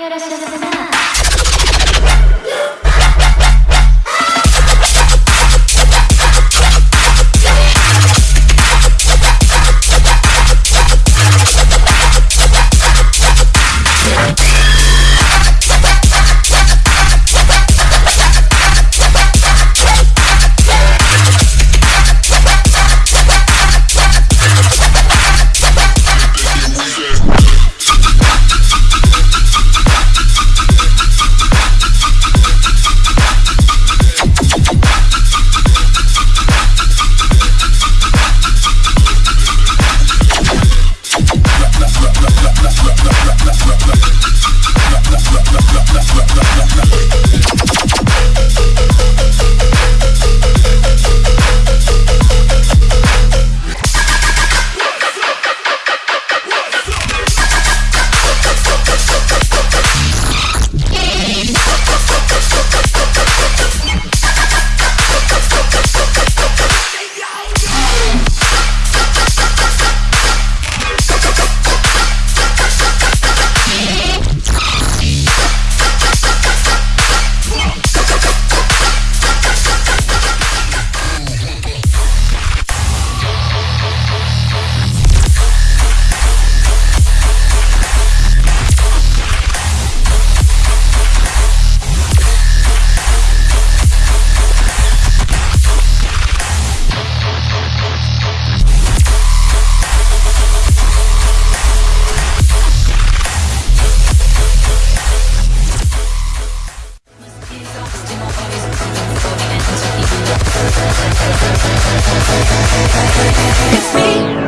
よろしくお願いします。It's me.